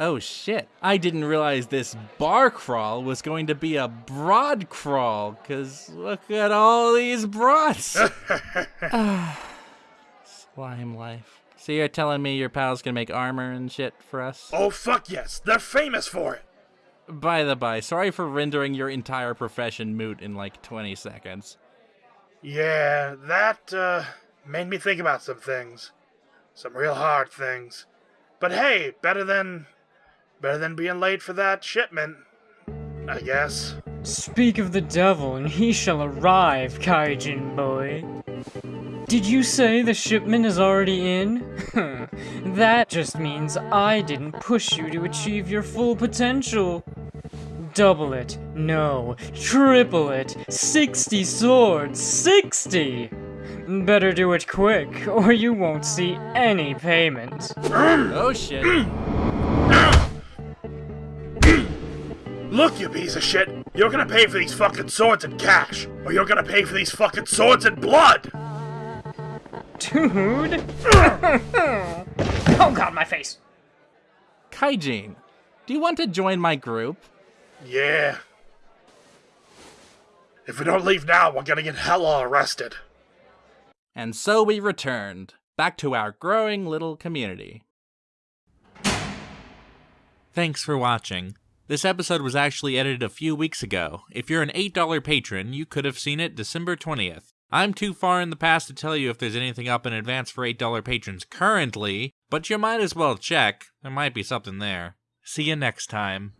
Oh shit. I didn't realize this bar crawl was going to be a broad crawl, cause look at all these broads. Slime life. So you're telling me your pal's gonna make armor and shit for us? oh, fuck yes. They're famous for it. By the by, sorry for rendering your entire profession moot in like 20 seconds. Yeah, that, uh, made me think about some things. Some real hard things. But hey, better than. Better than being late for that shipment. I guess. Speak of the devil, and he shall arrive, Kaijin boy. Did you say the shipment is already in? that just means I didn't push you to achieve your full potential. Double it, no, triple it, 60 swords, 60! Better do it quick, or you won't see any payment. Oh shit. Look, you piece of shit! You're gonna pay for these fucking swords in cash, or you're gonna pay for these fucking swords in blood! Dude! oh god, my face! Kaijin, do you want to join my group? Yeah. If we don't leave now, we're gonna get hella arrested. And so we returned, back to our growing little community. Thanks for watching. This episode was actually edited a few weeks ago. If you're an $8 patron, you could have seen it December 20th. I'm too far in the past to tell you if there's anything up in advance for $8 patrons currently, but you might as well check. There might be something there. See you next time.